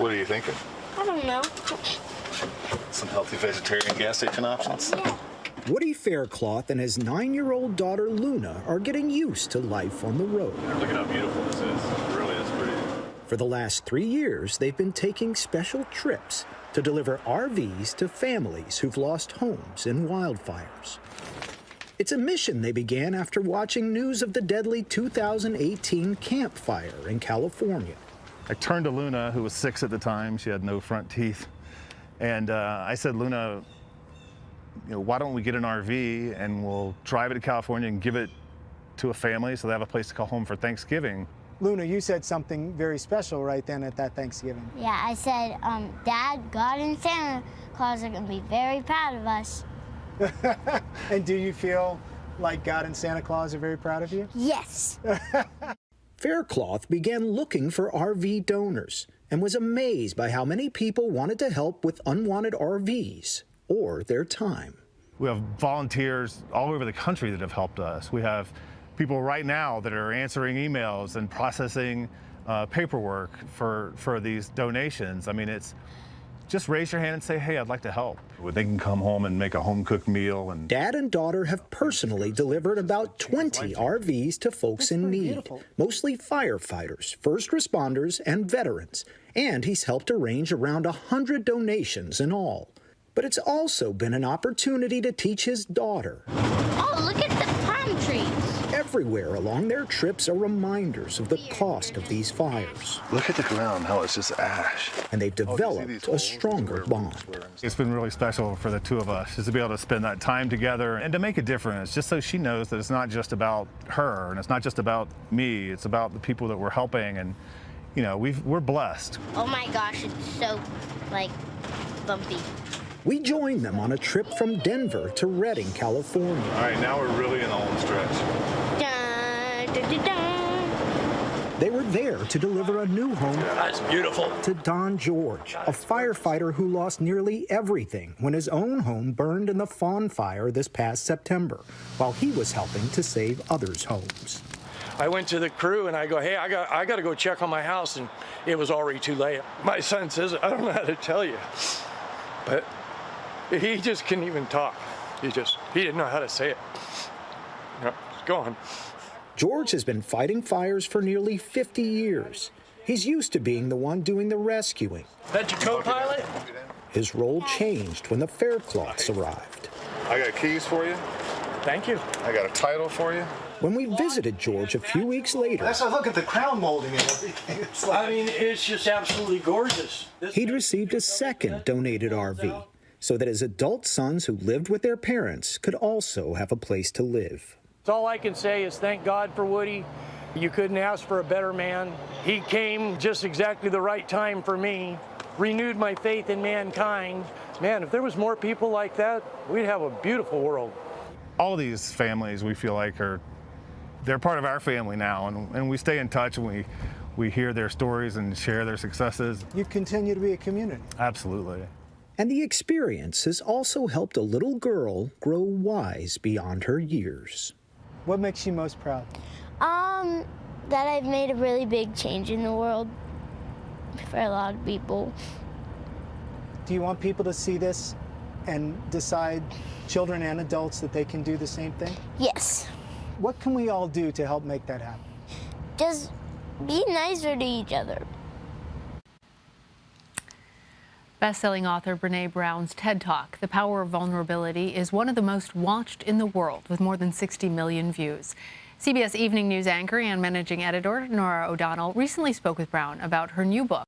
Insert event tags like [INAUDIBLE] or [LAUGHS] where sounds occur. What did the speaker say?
What are you thinking? I don't know. Some healthy vegetarian gas station options? Yeah. Woody Faircloth and his nine-year-old daughter Luna are getting used to life on the road. Look at how beautiful this is. It really is pretty. For the last three years, they've been taking special trips to deliver RVs to families who've lost homes in wildfires. It's a mission they began after watching news of the deadly 2018 Camp Fire in California. I turned to Luna, who was six at the time. She had no front teeth. And uh, I said, Luna, you know, why don't we get an RV and we'll drive it to California and give it to a family so they have a place to call home for Thanksgiving. Luna, you said something very special right then at that Thanksgiving. Yeah, I said, um, Dad, God and Santa Claus are going to be very proud of us. [LAUGHS] and do you feel like God and Santa Claus are very proud of you? Yes. [LAUGHS] Faircloth began looking for RV donors and was amazed by how many people wanted to help with unwanted RVs or their time. We have volunteers all over the country that have helped us. We have people right now that are answering emails and processing uh, paperwork for, for these donations. I mean, it's just raise your hand and say, hey, I'd like to help. They can come home and make a home cooked meal. And Dad and daughter have personally delivered about 20 RVs to folks in need, beautiful. mostly firefighters, first responders, and veterans. And he's helped arrange around 100 donations in all. But it's also been an opportunity to teach his daughter. Oh, look at the palm trees. Everywhere along their trips are reminders of the cost of these fires. Look at the ground, how it's just ash. And they've Oh, do you see developed these a stronger bond. it's been really special for the two of us just to be able to spend that time together and to make a difference, just so she knows that it's not just about her and it's not just about me, it's about the people that we're helping. And, you know, we've, we're blessed. Oh my gosh, it's so, like, bumpy. We joined them on a trip from Denver to Redding, California. All right, now we're really in all the home stretch. They were there to deliver a new home That's beautiful. to Don George, a firefighter who lost nearly everything when his own home burned in the Fawn Fire this past September, while he was helping to save others' homes. I went to the crew and I go, hey, I got I got to go check on my house, and it was already too late. My son says, I don't know how to tell you, but he just couldn't even talk. He just he didn't know how to say it. No, it's gone. George has been fighting fires for nearly 50 years. He's used to being the one doing the rescuing. That your co-pilot? His role changed when the Faircloths arrived. I got keys for you. Thank you. I got a title for you. When we visited George a few weeks later, Let's look at the crown molding and everything. [LAUGHS] It's like, I mean, it's just absolutely gorgeous. This- he'd received a second donated RV so that his adult sons who lived with their parents could also have a place to live. All I can say is thank God for Woody. You couldn't ask for a better man. He came just exactly the right time for me, renewed my faith in mankind. Man, if there was more people like that, we'd have a beautiful world. all these families we feel like are they're part of our family now and, and we stay in touch and we we hear their stories and share their successes you continue to be a community. absolutely And the experience has also helped a little girl grow wise beyond her years. What makes you most proud? Um, that I've made a really big change in the world for a lot of people. Do you want people to see this and decide, children and adults, that they can do the same thing? Yes. What can we all do to help make that happen? Just be nicer to each other. Best-selling author Brené Brown's TED Talk, The Power of Vulnerability, is one of the most watched in the world with more than 60 million views. CBS Evening News anchor and managing editor Norah O'Donnell recently spoke with Brown about her new book.